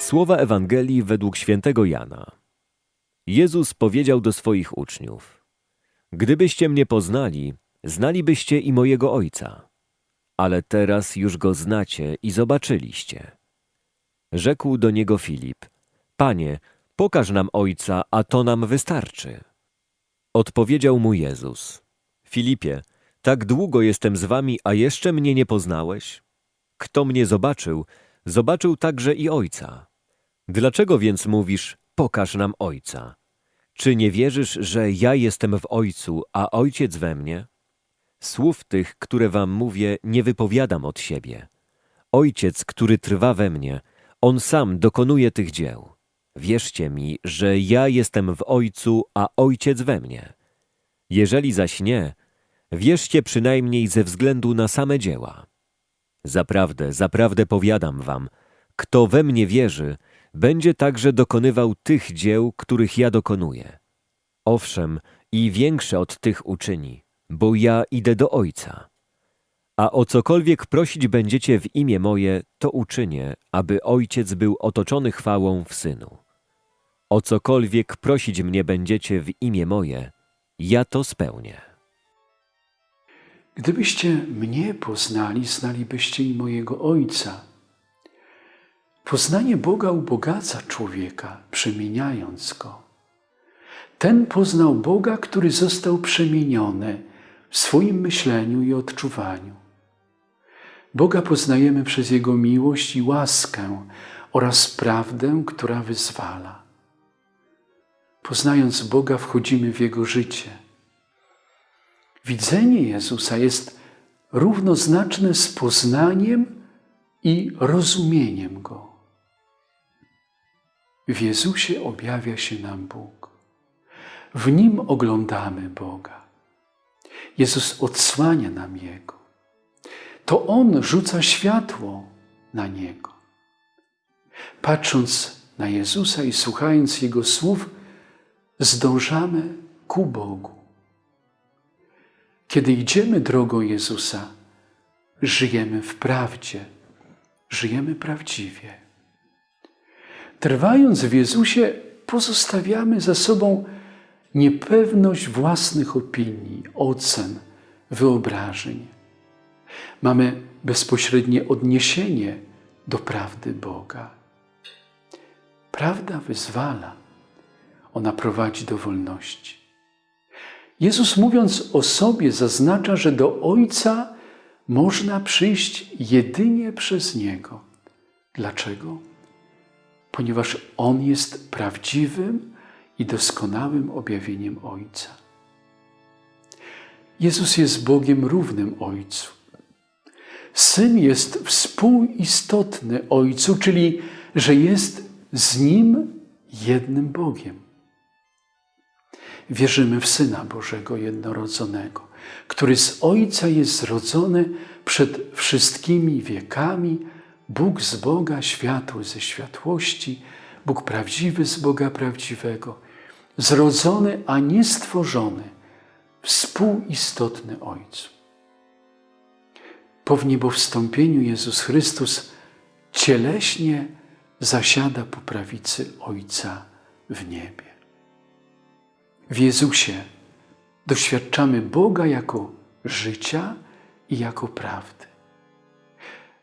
Słowa Ewangelii według świętego Jana. Jezus powiedział do swoich uczniów: Gdybyście mnie poznali, znalibyście i mojego Ojca. Ale teraz już go znacie i zobaczyliście. Rzekł do niego Filip: Panie, pokaż nam Ojca, a to nam wystarczy. Odpowiedział mu Jezus: Filipie, tak długo jestem z wami, a jeszcze mnie nie poznałeś? Kto mnie zobaczył, zobaczył także i Ojca. Dlaczego więc mówisz, pokaż nam Ojca? Czy nie wierzysz, że ja jestem w Ojcu, a Ojciec we mnie? Słów tych, które wam mówię, nie wypowiadam od siebie. Ojciec, który trwa we mnie, On sam dokonuje tych dzieł. Wierzcie mi, że ja jestem w Ojcu, a Ojciec we mnie. Jeżeli zaś nie, wierzcie przynajmniej ze względu na same dzieła. Zaprawdę, zaprawdę powiadam wam, kto we mnie wierzy, będzie także dokonywał tych dzieł, których ja dokonuję. Owszem, i większe od tych uczyni, bo ja idę do Ojca. A o cokolwiek prosić będziecie w imię moje, to uczynię, aby Ojciec był otoczony chwałą w Synu. O cokolwiek prosić mnie będziecie w imię moje, ja to spełnię. Gdybyście mnie poznali, znalibyście i mojego Ojca. Poznanie Boga ubogaca człowieka, przemieniając go. Ten poznał Boga, który został przemieniony w swoim myśleniu i odczuwaniu. Boga poznajemy przez Jego miłość i łaskę oraz prawdę, która wyzwala. Poznając Boga, wchodzimy w Jego życie. Widzenie Jezusa jest równoznaczne z poznaniem i rozumieniem Go. W Jezusie objawia się nam Bóg. W Nim oglądamy Boga. Jezus odsłania nam Jego. To On rzuca światło na Niego. Patrząc na Jezusa i słuchając Jego słów, zdążamy ku Bogu. Kiedy idziemy drogą Jezusa, żyjemy w prawdzie, żyjemy prawdziwie. Trwając w Jezusie, pozostawiamy za sobą niepewność własnych opinii, ocen, wyobrażeń. Mamy bezpośrednie odniesienie do prawdy Boga. Prawda wyzwala, ona prowadzi do wolności. Jezus mówiąc o sobie zaznacza, że do Ojca można przyjść jedynie przez Niego. Dlaczego? Ponieważ On jest prawdziwym i doskonałym objawieniem Ojca. Jezus jest Bogiem równym Ojcu. Syn jest współistotny Ojcu, czyli że jest z Nim jednym Bogiem. Wierzymy w Syna Bożego jednorodzonego, który z Ojca jest zrodzony przed wszystkimi wiekami, Bóg z Boga, światły ze światłości, Bóg prawdziwy z Boga prawdziwego, zrodzony, a nie stworzony, współistotny Ojcu. Po wniebowstąpieniu Jezus Chrystus cieleśnie zasiada po prawicy Ojca w niebie. W Jezusie doświadczamy Boga jako życia i jako prawdy.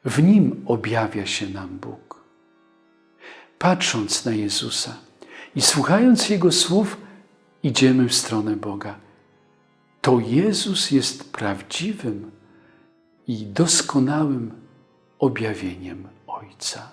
W Nim objawia się nam Bóg. Patrząc na Jezusa i słuchając Jego słów, idziemy w stronę Boga. To Jezus jest prawdziwym i doskonałym objawieniem Ojca.